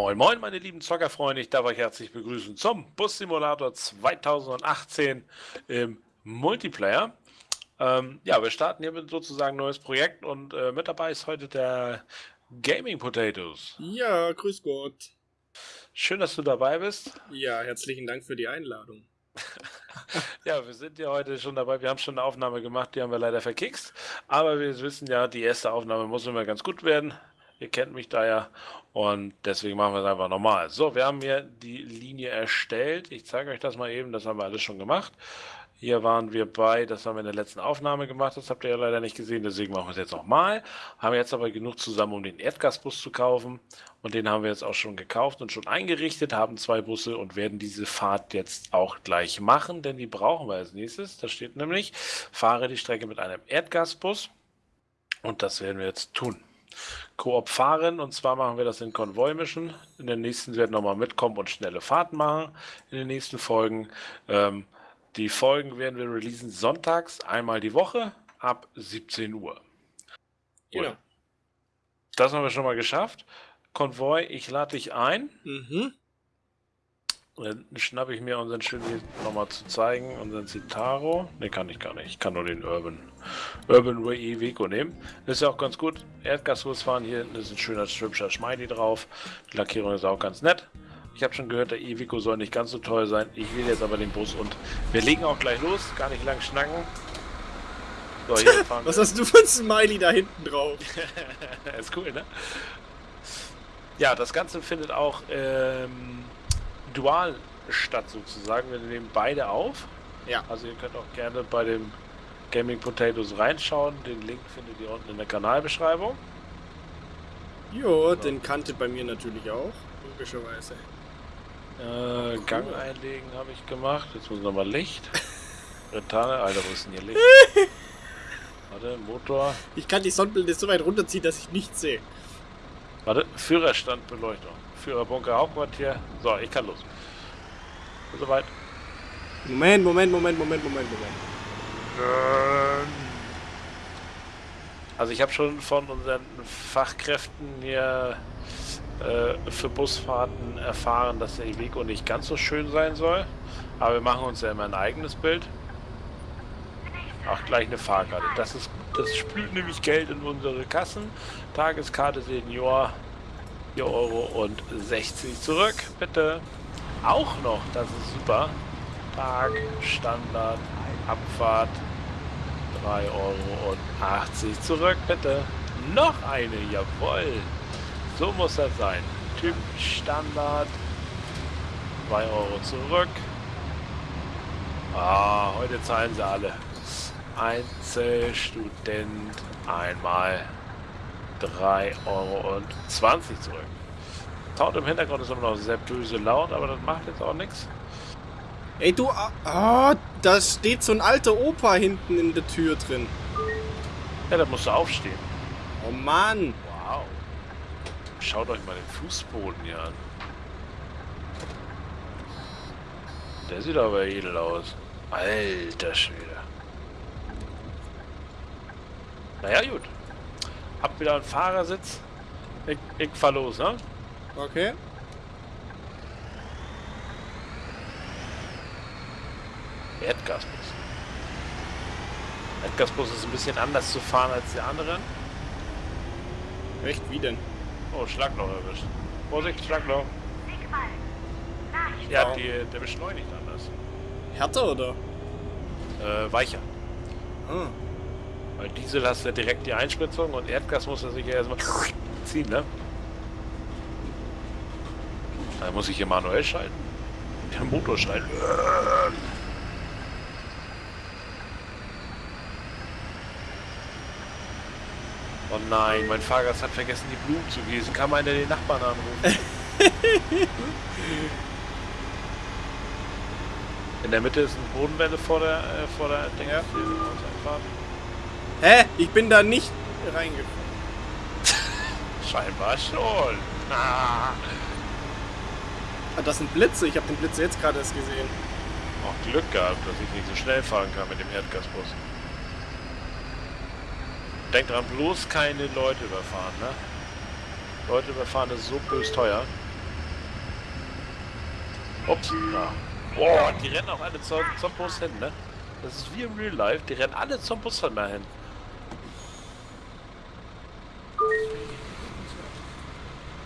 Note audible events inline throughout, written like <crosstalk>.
Moin Moin meine lieben Zockerfreunde, ich darf euch herzlich begrüßen zum Bus Simulator 2018 im Multiplayer. Ähm, ja, wir starten hier mit sozusagen ein neues Projekt und äh, mit dabei ist heute der Gaming Potatoes. Ja, grüß Gott. Schön, dass du dabei bist. Ja, herzlichen Dank für die Einladung. <laughs> ja, wir sind ja heute schon dabei. Wir haben schon eine Aufnahme gemacht, die haben wir leider verkickst. Aber wir wissen ja, die erste Aufnahme muss immer ganz gut werden. Ihr kennt mich da ja und deswegen machen wir es einfach normal. So, wir haben hier die Linie erstellt. Ich zeige euch das mal eben, das haben wir alles schon gemacht. Hier waren wir bei, das haben wir in der letzten Aufnahme gemacht, das habt ihr ja leider nicht gesehen, deswegen machen wir es jetzt nochmal. Haben jetzt aber genug zusammen, um den Erdgasbus zu kaufen und den haben wir jetzt auch schon gekauft und schon eingerichtet, haben zwei Busse und werden diese Fahrt jetzt auch gleich machen, denn die brauchen wir als nächstes. Da steht nämlich, fahre die Strecke mit einem Erdgasbus und das werden wir jetzt tun. Koop fahren und zwar machen wir das in Konvoi mischen. In den nächsten werden nochmal mitkommen und schnelle Fahrten machen in den nächsten Folgen. Ähm, die Folgen werden wir releasen sonntags einmal die Woche ab 17 Uhr. Genau. Das haben wir schon mal geschafft. Konvoi, ich lade dich ein. Mhm. Dann schnappe ich mir unseren schönen nochmal zu zeigen, unseren Citaro. Ne, kann ich gar nicht. Ich kann nur den Urban, Urban Way Vico nehmen. Das ist ja auch ganz gut. Erdgasbus fahren hier hinten ist ein schöner, hübscher Schmeidi drauf. Die Lackierung ist auch ganz nett. Ich habe schon gehört, der Evico soll nicht ganz so teuer sein. Ich will jetzt aber den Bus und wir legen auch gleich los. Gar nicht lang schnacken. So, <laughs> Was hast du für ein Smiley da hinten drauf? <laughs> ist cool, ne? Ja, das Ganze findet auch ähm, dual statt sozusagen. Wir nehmen beide auf. Ja. Also ihr könnt auch gerne bei dem Gaming Potatoes reinschauen. Den Link findet ihr unten in der Kanalbeschreibung. Jo, so. den kannte bei mir natürlich auch, logischerweise. Äh, cool. Gang einlegen habe ich gemacht. Jetzt muss nochmal Licht. <laughs> Retane, Alter, wo ist denn hier Licht? <laughs> Warte, Motor. Ich kann die Sonnenblende so weit runterziehen, dass ich nichts sehe. Warte, Führerstandbeleuchtung. Führerbunker Hauptquartier. So, ich kann los. Soweit. Moment, Moment, Moment, Moment, Moment, Moment. Also ich habe schon von unseren Fachkräften hier äh, für Busfahrten erfahren, dass der Iveco nicht ganz so schön sein soll. Aber wir machen uns ja immer ein eigenes Bild. Ach, gleich eine Fahrkarte. Das ist das spült nämlich Geld in unsere Kassen. Tageskarte Senior 4,60 Euro zurück, bitte. Auch noch, das ist super. Tag, Standard, Abfahrt, 3,80 Euro zurück, bitte. Noch eine, jawohl. So muss das sein. Typ Standard, 2 Euro zurück. Ah, heute zahlen sie alle. Einzelstudent einmal 3,20 Euro zurück. Sound im Hintergrund ist immer noch sehr böse laut, aber das macht jetzt auch nichts. Ey, du... Ah, oh, da steht so ein alter Opa hinten in der Tür drin. Ja, da musst du aufstehen. Oh Mann. Wow. Schaut euch mal den Fußboden hier an. Der sieht aber edel aus. Alter Schwede. Naja, gut. Hab wieder einen Fahrersitz. Ich, ich fahr los, ne? Okay. Erdgasbus. Erdgasbus ist ein bisschen anders zu fahren als die anderen. Echt? Wie denn? Oh, Schlagloch erwischt. Vorsicht, Schlagloch. Ja, die, der beschleunigt anders. Härter oder? Äh, weicher. Ah. Weil Diesel hast du ja direkt die Einspritzung und Erdgas muss er sich ja erstmal ziehen, ne? Da muss ich hier manuell schalten. Den Motor schalten. Oh nein, mein Fahrgast hat vergessen, die Blumen zu gießen. Kann man den Nachbarn anrufen? <laughs> In der Mitte ist eine Bodenwelle vor der, äh, vor der Ding. Hä? Ich bin da nicht reingekommen. <laughs> Scheinbar schon. Ah. <laughs> ah. das sind Blitze. Ich habe den Blitze jetzt gerade erst gesehen. Auch Glück gehabt, dass ich nicht so schnell fahren kann mit dem Erdgasbus. Denk dran, bloß keine Leute überfahren, ne? Leute überfahren ist so bös teuer. Ups. Ja. Boah, die rennen auch alle zum, zum Bus hin, ne? Das ist wie im Real Life. Die rennen alle zum Bus hin. dahin.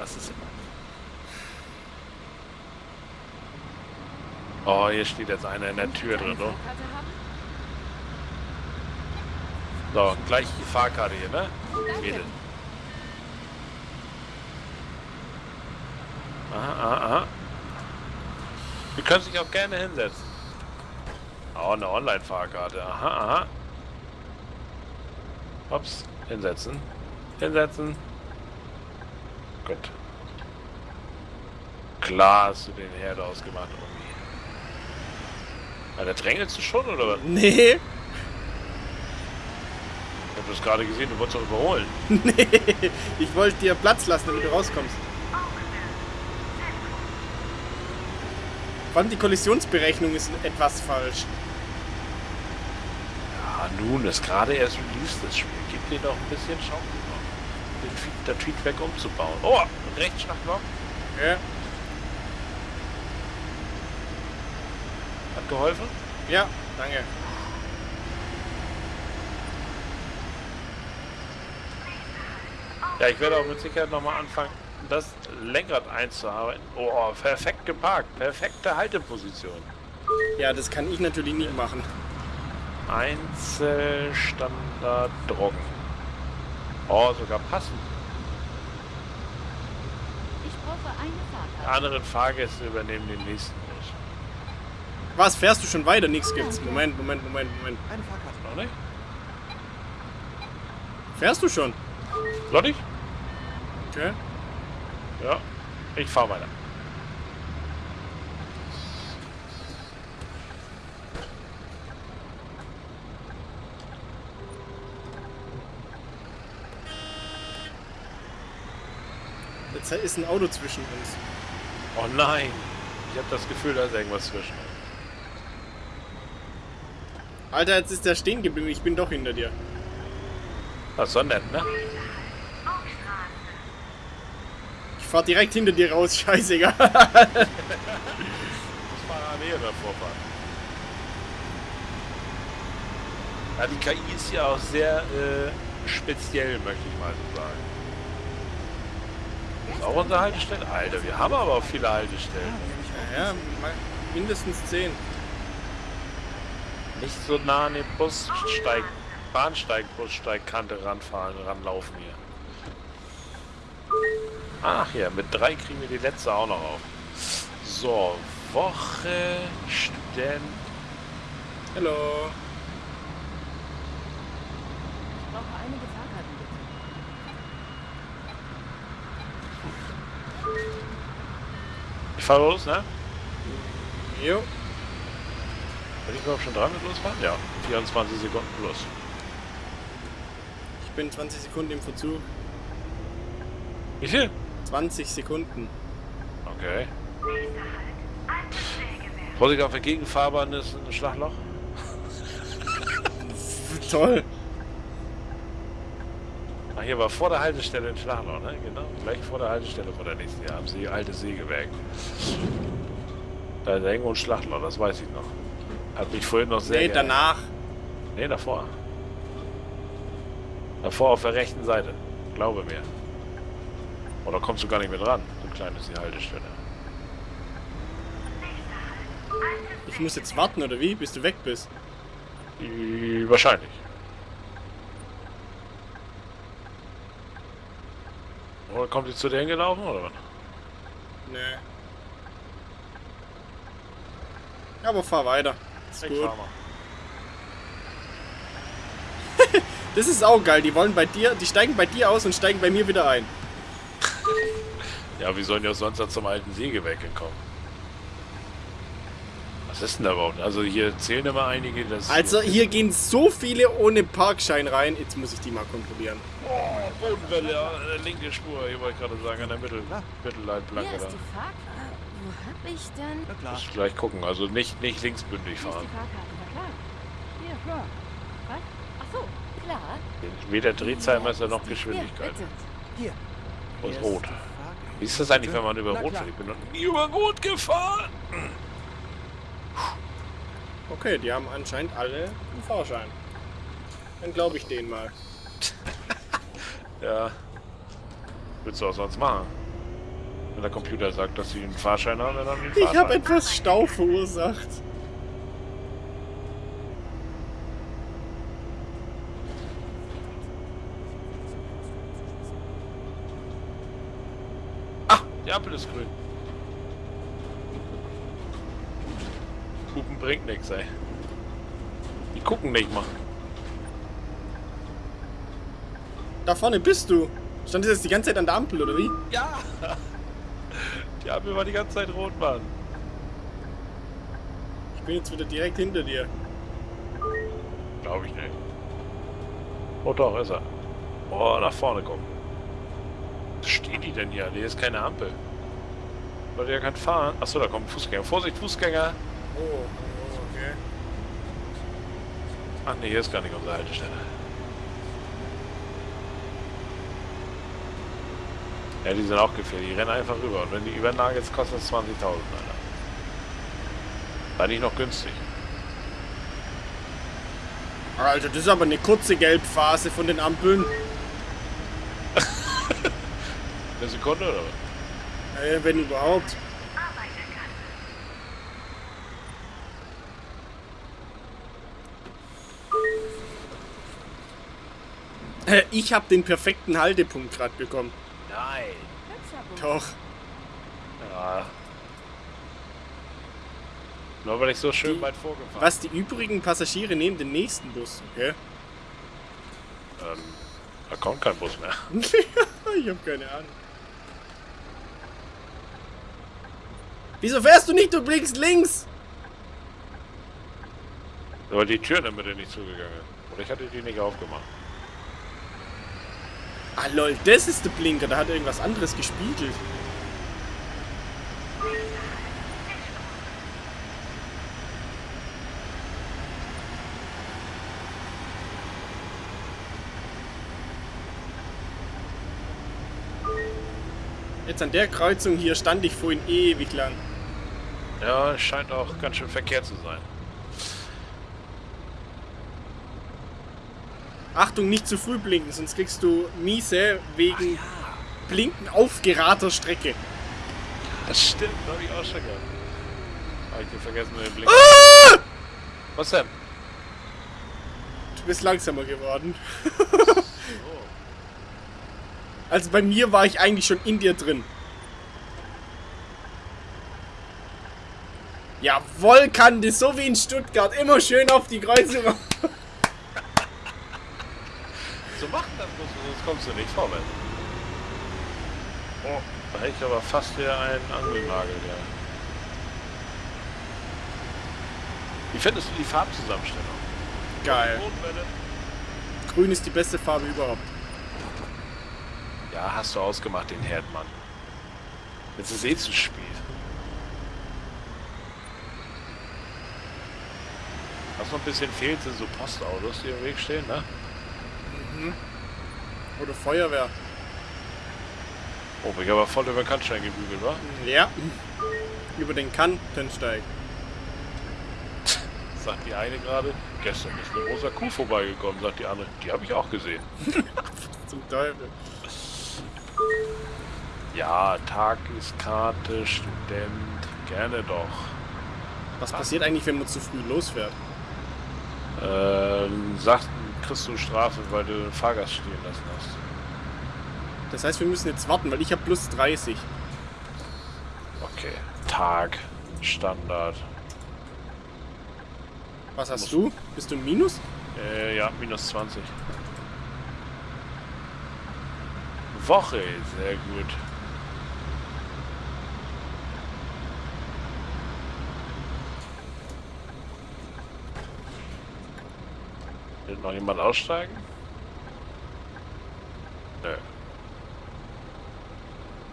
Was ist immer? Oh, hier steht jetzt einer in der Tür drin, oh. So, gleich die Fahrkarte hier, ne? Mädel. Aha, aha, aha. Wir können sich auch gerne hinsetzen. Oh, eine Online-Fahrkarte. Aha, aha. Ups, hinsetzen. Hinsetzen. Gut. Klar hast du den Herd ausgemacht irgendwie. Alter, drängelst du schon, oder was? Nee. Ich hab das gerade gesehen, du wolltest doch überholen. <laughs> Nee. Ich wollte dir Platz lassen, damit du rauskommst. Vor allem die Kollisionsberechnung ist etwas falsch. Ja, nun, ist gerade erst released, das Spiel. Gib dir doch ein bisschen Chance, das Feedback umzubauen. Oh, Rechtsschlagloch. Ja. Hat geholfen? Ja, danke. Ja, ich werde auch mit Sicherheit nochmal anfangen, das Lenkrad einzuarbeiten. Oh, perfekt geparkt. Perfekte Halteposition. Ja, das kann ich natürlich nicht machen. Einzelstandard Drogen. Oh, sogar passend. Ich brauche eine Die Fahrkarte. anderen Fahrgäste übernehmen den nächsten nicht. Was, fährst du schon weiter? Nix gibt's. Moment, Moment, Moment, Moment. Eine Fahrkarte. Noch nicht? Fährst du schon? Lottig? Okay. Ja. Ich fahr weiter. Jetzt ist ein Auto zwischen uns. Oh nein. Ich habe das Gefühl, da ist irgendwas zwischen. Alter, jetzt ist der stehen geblieben. Ich bin doch hinter dir. Das ist so nett, ne? Ich fahr direkt hinter dir raus. <laughs> Scheißegal. Ich muss parallel davor fahren. Ja, die KI ist ja auch sehr äh, speziell, möchte ich mal so sagen. Ist auch unsere Haltestelle? Alter, wir haben aber auch viele Haltestellen. Ja, ja, mindestens 10. Nicht so nah an den Bussteig, Bahnsteig, Bussteigkante ranfahren, ranlaufen hier. Ach ja, mit drei kriegen wir die letzte auch noch auf. So, Woche, Student. Hallo. Ich brauche einige Fahrkarten, bitte. Ich fahr los, ne? Jo. Bin ich überhaupt schon dran mit losfahren? Ja, 24 Sekunden plus. Ich bin 20 Sekunden im Verzug. Wie viel? 20 Sekunden. Okay. Vorsicht auf der Gegenfahrbahn ist ein Schlagloch. <laughs> Toll. Ach, hier war vor der Haltestelle ein Schlagloch, ne? Genau, gleich vor der Haltestelle vor der nächsten Jahr am See, alte Sägewerk. Da ist irgendwo ein Schlagloch, das weiß ich noch. Hat mich vorhin noch sehr Nee, geärgert. danach. Nee, davor. Davor auf der rechten Seite. Glaube mir. Oder kommst du gar nicht mehr dran? So klein ist die Haltestelle. Ich muss jetzt warten, oder wie? Bis du weg bist. Wahrscheinlich. Oder kommt die zu dir hingelaufen oder was? Nee. Aber fahr weiter. Ist Ich gut. <laughs> Das ist auch geil. Die wollen bei dir, die steigen bei dir aus und steigen bei mir wieder ein. Ja, wie sollen die auch sonst zum alten Sägewerk kommen? Was ist denn da überhaupt? Also hier zählen immer einige, dass... Also hier gehen so viele ohne Parkschein rein. Jetzt muss ich die mal kontrollieren. Oh, Bodenwelle, ja, äh, linke Spur, hier wollte ich gerade sagen, an der Mittel. Mittelleitplanke Hier da. ist die Fahrkarte. Wo hab ich denn? Na klar. Muss ich gleich gucken, also nicht, nicht linksbündig Hier ist fahren. die Fahrkarte, na klar. Hier, klar. Was? Ach so, klar. Weder Drehzahlmesser noch Hier, Geschwindigkeit. Hier. Und rot. Wie ist das eigentlich, wenn man über Rot fährt? Ich bin noch nie über Rot gefahren. Okay, die haben anscheinend alle einen Fahrschein. Dann glaube ich denen mal. <laughs> Ja. Willst du auch sonst machen? Wenn der Computer sagt, dass sie einen Fahrschein haben, dann haben die einen Ich Fahrschein. habe etwas Stau verursacht. Ah, die Ampel ist grün. Bringt nichts, ey. Die gucken nicht mal. Da vorne bist du. Stand jetzt die ganze Zeit an der Ampel, oder wie? Ja! Die Ampel war die ganze Zeit rot, Mann. Ich bin jetzt wieder direkt hinter dir. Glaube ich nicht. Oh doch, ist er. Oh, nach vorne gucken. Was steht die denn hier? Hier ist keine Ampel. Leute, ja kann fahren. Achso, da kommt ein Fußgänger. Vorsicht, Fußgänger! Oh, oh, okay. Ach nee, hier ist gar nicht unsere Haltestelle. Ja, die sind auch gefährlich. Die rennen einfach rüber. Und wenn die übernagen, jetzt kostet es 20.000, Alter. War nicht noch günstig. Alter, das ist aber eine kurze Gelbphase von den Ampeln. <laughs> Eine Sekunde oder was? Äh, wenn überhaupt. Äh, Ich habe den perfekten Haltepunkt gerade bekommen. Nein. Doch. Ja. Nur weil ich so schön Die- weit vorgefahren Was die übrigen Passagiere nehmen den nächsten Bus, okay? ähm, Da kommt kein Bus mehr. <laughs> ich habe keine Ahnung. Wieso fährst du nicht? Du blinkst links! Weil die Tür in der Mitte nicht zugegangen ist. Oder ich hatte die nicht aufgemacht. Ah lol, das ist der Blinker. Da hat irgendwas anderes gespiegelt. Jetzt an der Kreuzung hier stand ich vorhin ewig lang. Ja, scheint auch ganz schön Verkehr zu sein. Achtung, nicht zu früh blinken, sonst kriegst du miese wegen Blinken auf gerader Strecke. Das stimmt, da habe ich auch schon gehabt. Habe ich vergessen mit dem Blick. Ah! Was denn? Du bist langsamer geworden. Oh. Also bei mir war ich eigentlich schon in dir drin. Jawohl, Kante, so wie in Stuttgart. Immer schön auf die Kreuzung. So macht das sonst kommst du nicht vorwärts. Oh, da hätte ich aber fast wieder einen Angelnagel, ja. Wie findest du die Farbzusammenstellung? Geil. Grün ist die beste Farbe überhaupt. Ja, hast du ausgemacht, den Herdmann. Jetzt ist eh zu spät. Was noch ein bisschen fehlt, sind so Postautos, die im Weg stehen, ne? Oder Feuerwehr. Oh, ich aber voll über den Kannstein gebügelt, wa? Ja. Über den Kantensteig. <laughs> Sagt die eine gerade, gestern ist eine rosa Kuh vorbeigekommen, sagt die andere. Die habe ich auch gesehen. <laughs> Zum Teufel. Ja, Tageskarte, Student, gerne doch. Was passiert eigentlich, wenn man zu früh losfährt? Ähm, sagt, kriegst du Strafe, weil du den Fahrgast stehen lassen hast. Das heißt, wir müssen jetzt warten, weil ich habe plus 30. Okay. Tag, Standard. Was hast Muss- du? Bist du im Minus? Äh, ja, minus 20. Woche, sehr gut. Noch jemand aussteigen? Nö.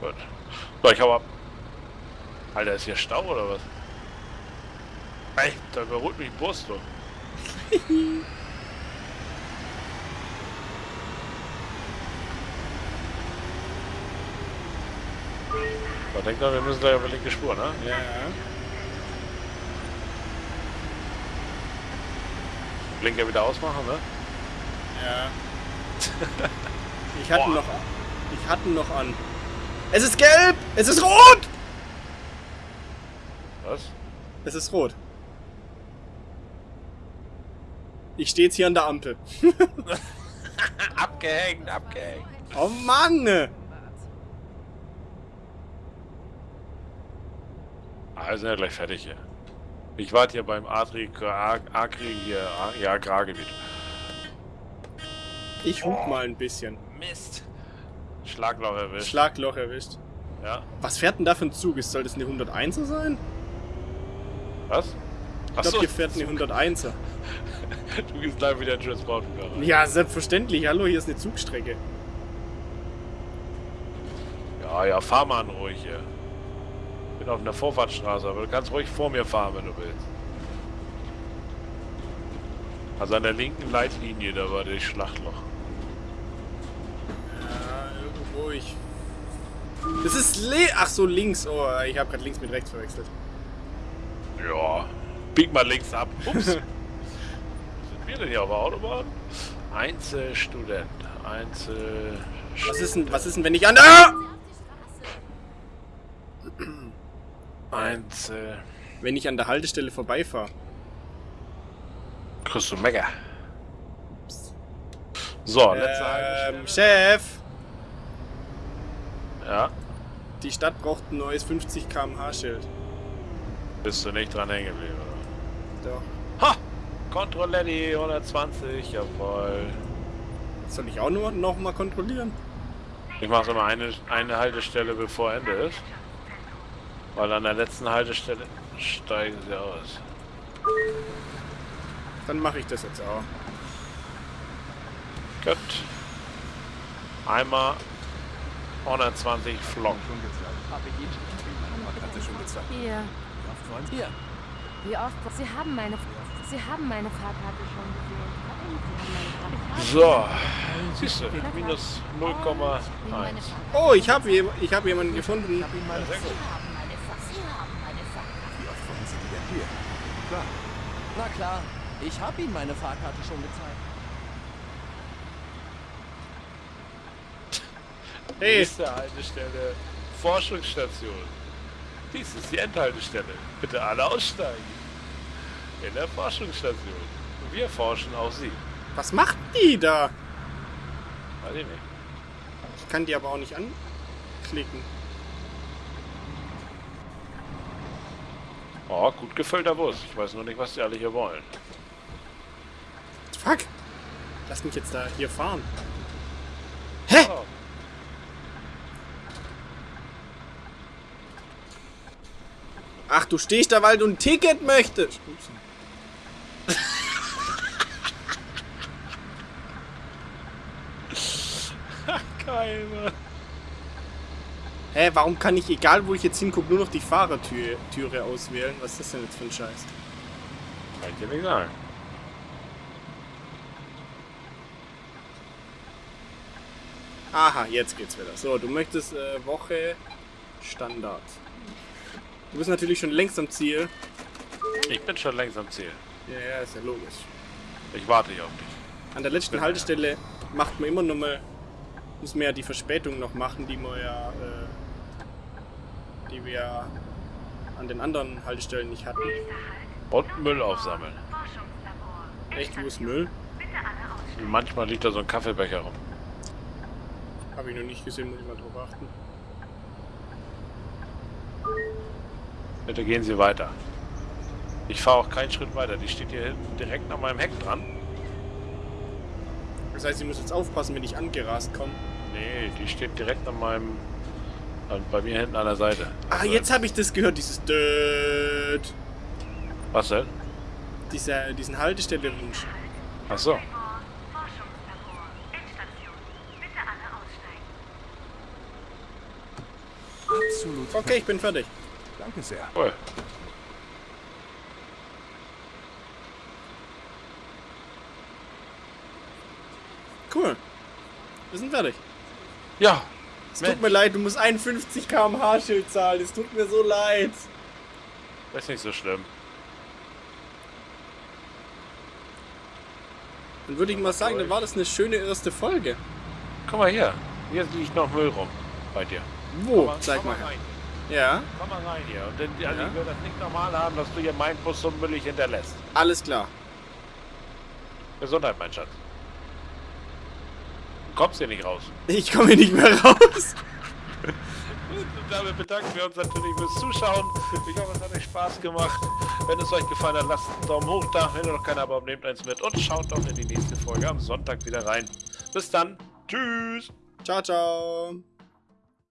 Gut. So, ich hau ab. Alter, ist hier Stau oder was? Ey, da überholt mich Bus, du. <laughs> Man denkt doch, wir müssen da über linke Spur, ne? Ja. Blinker wieder ausmachen, ne? Ja. <laughs> Ich hatte Boah. noch. Ich hatte noch an. Es ist gelb! Es ist rot! Was? Es ist rot. Ich stehe jetzt hier an der Ampel. <laughs> abgehängt, abgehängt. Oh Mann! Ah, wir sind ja gleich fertig hier. Ich warte hier beim Adri, Agri hier, ja, Agrargebiet. Ich hub mal ein bisschen. Mist. Schlagloch erwischt. Schlagloch erwischt. ja. Was fährt denn da für ein Zug? Soll das eine 101er sein? Was? Ich glaube, hier fährt eine 101er. <laughs> du gehst gleich wieder in Transport rein. Ja, selbstverständlich. Hallo, hier ist eine Zugstrecke. Ja, ja, fahr mal an ruhig hier. Bin auf einer Vorfahrtsstraße, aber du kannst ruhig vor mir fahren, wenn du willst. Also an der linken Leitlinie, da war das Schlachtloch. Ja, irgendwo ich. Das ist le. Ach so, links. Oh, ich habe gerade links mit rechts verwechselt. Ja. Bieg mal links ab. Ups. Sind wir denn hier auf der Autobahn? Einzelstudent. Einzel... Was ist denn, was ist denn, wenn ich an. Ah! Einzel... Wenn ich an der Haltestelle vorbeifahre. Kriegst du Mega. So, letzte Ähm, Haltestelle. Chef! Ja, Die Stadt braucht ein neues 50 km/h Schild. bist du nicht dran hängen geblieben, oder? Doch. Ha! Kontrolletti 120, jawohl. Soll ich auch nur noch mal kontrollieren? Ich mache immer eine, eine Haltestelle bevor Ende ist. Weil an der letzten Haltestelle steigen sie aus. Dann mache ich das jetzt auch. Gut. Einmal 120 Flock. Hier. Hier, Wie oft? Sie haben meine. Sie haben meine Fahrkarte schon gesehen. So, siehst du, minus 0,1. Oh, ich habe ich hab jemanden gefunden. Ja, gut. na klar. Ich habe Ihnen meine Fahrkarte schon gezeigt. Hey, Nächste Haltestelle, Forschungsstation. Dies ist die Endhaltestelle. Bitte alle aussteigen. In der Forschungsstation. Wir forschen auf Sie. was macht die da? Weiß ich nicht. Ich kann die aber auch nicht anklicken. Oh, gut gefüllter Bus. Ich weiß nur nicht, was die alle hier wollen. Fuck! Lass mich jetzt da hier fahren. Hä? Oh, Ach, du stehst da, weil du ein Ticket möchtest. <laughs> Geil, Mann. Hä, warum kann ich, egal wo ich jetzt hingucke, nur noch die Fahrertüre Türe auswählen? Was ist das denn jetzt für ein Scheiß? Kann ich dir nicht sagen. Aha, jetzt geht's wieder. So, du möchtest äh, Woche Standard. Du bist natürlich schon längst am Ziel. Ich bin schon längst am Ziel. Ja, ja, ist ja logisch. Ich warte hier auf dich. An der letzten Haltestelle macht man immer noch mal, muss man ja die Verspätung noch machen, die man ja, äh, die wir an den anderen Haltestellen nicht hatten. Und Müll aufsammeln. Echt, wo ist Müll? Manchmal liegt da so ein Kaffeebecher rum. Habe ich noch nicht gesehen, muss ich mal drauf achten. Bitte gehen Sie weiter. Ich fahre auch keinen Schritt weiter. Die steht hier hinten direkt an meinem Heck dran. Das heißt, ich muss jetzt aufpassen, wenn ich angerast komme. Nee, die steht direkt an meinem. An- bei mir hinten an der Seite. Ah, Also, jetzt habe ich das gehört, dieses Död. Was denn? Dieser, diesen Haltestelle-Wunsch. Ach so. Absolut. Okay, ich bin fertig. Danke sehr. Cool. Cool. Wir sind fertig. Ja, Es tut mir leid, du musst 51 km/h Schild zahlen. Es tut mir so leid. Das ist nicht so schlimm. Dann würde ich mal sagen, dann war das eine schöne erste Folge. Guck mal hier. Hier liegt noch Müll rum. Bei dir. Wo? Komm mal- Zeig komm mal rein. Ja, Komm mal rein hier. Und dann, also Ja. ich will das nicht normal haben, dass du hier meinen Bus so müllig hinterlässt. alles klar. Gesundheit, mein Schatz. Du kommst hier nicht raus. Ich komme hier nicht mehr raus. Damit bedanken wir uns natürlich fürs Zuschauen. Ich hoffe, es hat euch Spaß gemacht. Wenn es euch gefallen hat, lasst einen Daumen hoch da. Wenn ihr noch keinen Abo habt, nehmt eins mit und schaut doch in die nächste Folge am Sonntag wieder rein. Bis dann. Tschüss. Ciao, ciao.